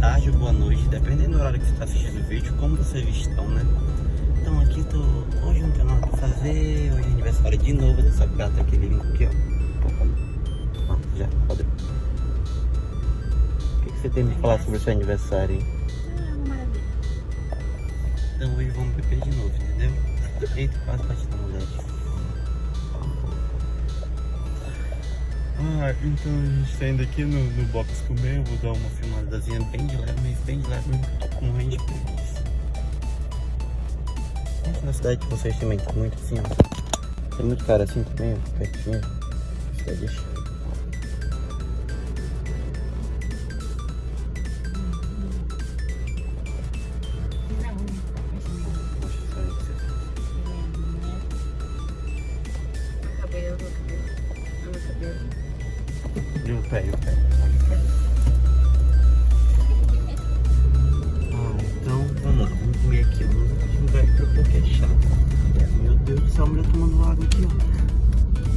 tarde ou boa noite, dependendo do horário que você está assistindo o vídeo, como vocês estão, né? Então aqui tô. Hoje não tem nada pra fazer, hoje é aniversário de novo dessa gata aqui lindo aqui, ó. ó já, pode. O que, que você tem me falar sobre o seu aniversário, hein? Ah, uma maravilha. Então hoje vamos beber de novo, entendeu? Eita, quase bati na mulher. Ah, então a gente tá indo aqui no, no box comer, eu vou dar uma filmadazinha bem de leve, mas bem de leve, tô com morrendo de preguiça. Gente, na cidade de vocês também tá muito assim, ó. Tem muito cara assim também, ó, pertinho. Cidade cheia. E o pé, o pé. Ah, então vamos lá, vamos comer aqui. Eu tô que é chato. Meu Deus do céu, a mulher tomando água aqui, ó.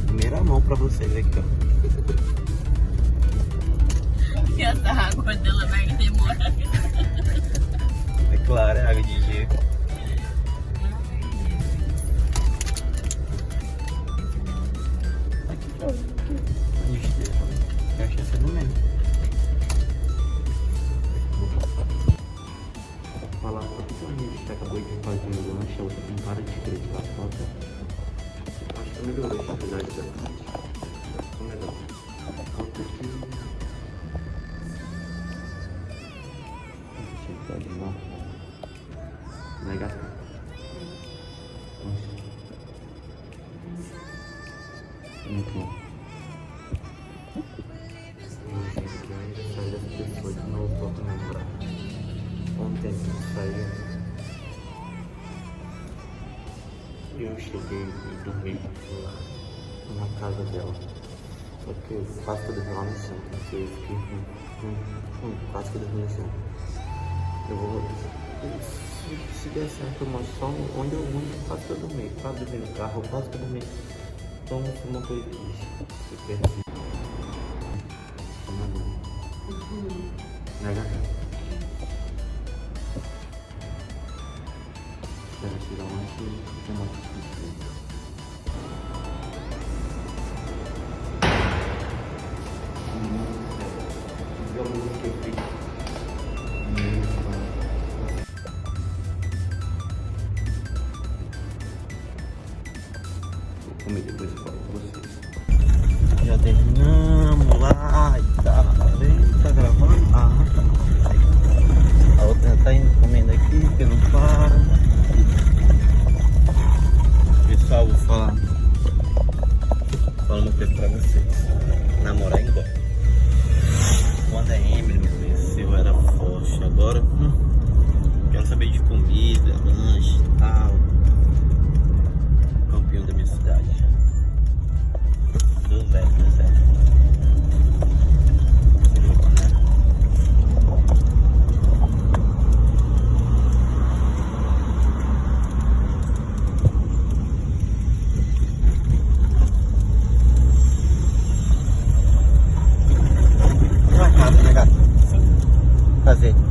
Primeira mão pra vocês aqui, ó. E essa água dela vai demorar. É claro, é água de gelo. Acho que melhorou a qualidade da Ficou melhor. Falta aqui. Deixa eu ver ali, ó. Mega. Muito bom. Gente, aqui é o eu cheguei e dormi lá na casa dela. Só que eu quase que eu dormi lá no chão. Porque eu fiquei hum, hum, hum, quase que eu dormi no chão. Eu vou. Se, se der certo, eu mostro só onde eu vou, quase que eu dormi. Quase dormi no carro, quase que eu dormi. Então, foi uma coisa triste. Eu perdi. Banho. Comer depois e falo com vocês. Já terminamos lá e tá. Tá gravando? Ah, tá. A outra tá indo comendo aqui, porque não para. Pessoal, vou falar. Falar uma coisa pra vocês. Namorar engorda. Quando a Emily me conheceu, eu era forte. Agora, hum, Fazer.